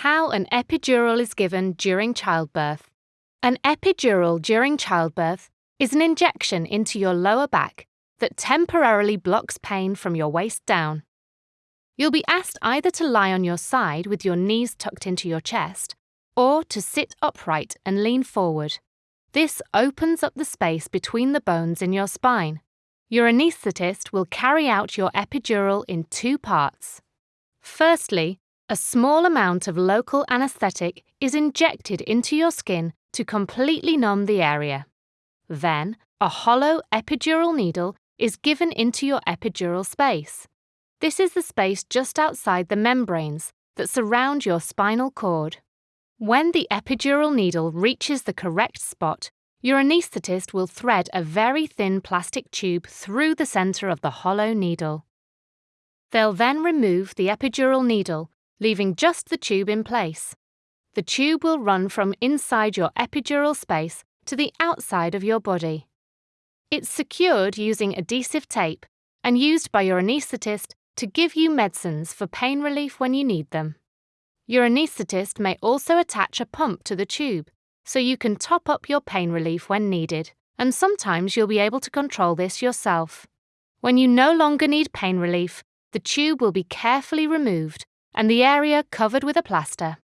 How an epidural is given during childbirth. An epidural during childbirth is an injection into your lower back that temporarily blocks pain from your waist down. You'll be asked either to lie on your side with your knees tucked into your chest or to sit upright and lean forward. This opens up the space between the bones in your spine. Your anaesthetist will carry out your epidural in two parts. Firstly, a small amount of local anaesthetic is injected into your skin to completely numb the area. Then, a hollow epidural needle is given into your epidural space. This is the space just outside the membranes that surround your spinal cord. When the epidural needle reaches the correct spot, your anaesthetist will thread a very thin plastic tube through the centre of the hollow needle. They'll then remove the epidural needle, leaving just the tube in place. The tube will run from inside your epidural space to the outside of your body. It's secured using adhesive tape and used by your anaesthetist to give you medicines for pain relief when you need them. Your anaesthetist may also attach a pump to the tube so you can top up your pain relief when needed, and sometimes you'll be able to control this yourself. When you no longer need pain relief, the tube will be carefully removed and the area covered with a plaster.